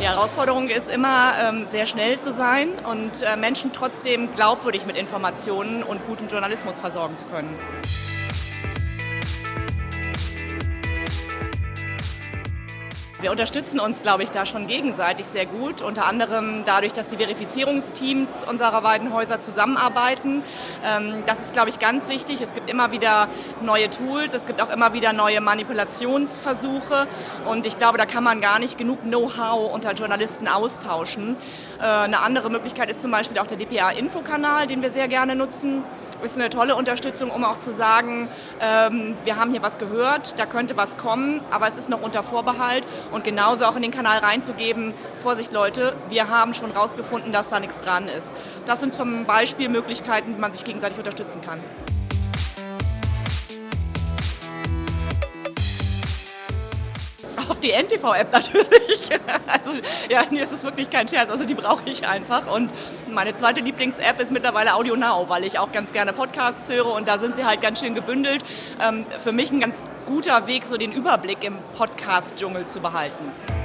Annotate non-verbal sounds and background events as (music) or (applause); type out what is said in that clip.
Die Herausforderung ist immer, ähm, sehr schnell zu sein und äh, Menschen trotzdem glaubwürdig mit Informationen und gutem Journalismus versorgen zu können. Wir unterstützen uns, glaube ich, da schon gegenseitig sehr gut. Unter anderem dadurch, dass die Verifizierungsteams unserer beiden Häuser zusammenarbeiten. Ähm, das ist, glaube ich, ganz wichtig. Es gibt immer wieder neue Tools, es gibt auch immer wieder neue Manipulationsversuche. Und ich glaube, da kann man gar nicht genug Know-how unter Journalisten austauschen. Äh, eine andere Möglichkeit ist zum Beispiel auch der DPA-Infokanal, den wir sehr gerne nutzen ist eine tolle Unterstützung, um auch zu sagen, ähm, wir haben hier was gehört, da könnte was kommen, aber es ist noch unter Vorbehalt und genauso auch in den Kanal reinzugeben, Vorsicht Leute, wir haben schon rausgefunden, dass da nichts dran ist. Das sind zum Beispiel Möglichkeiten, wie man sich gegenseitig unterstützen kann. Auf die NTV-App natürlich. (laughs) Also ja, nee, es ist wirklich kein Scherz, also die brauche ich einfach. Und meine zweite Lieblings-App ist mittlerweile Audio Now, weil ich auch ganz gerne Podcasts höre und da sind sie halt ganz schön gebündelt. Ähm, für mich ein ganz guter Weg, so den Überblick im Podcast-Dschungel zu behalten.